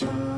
Cha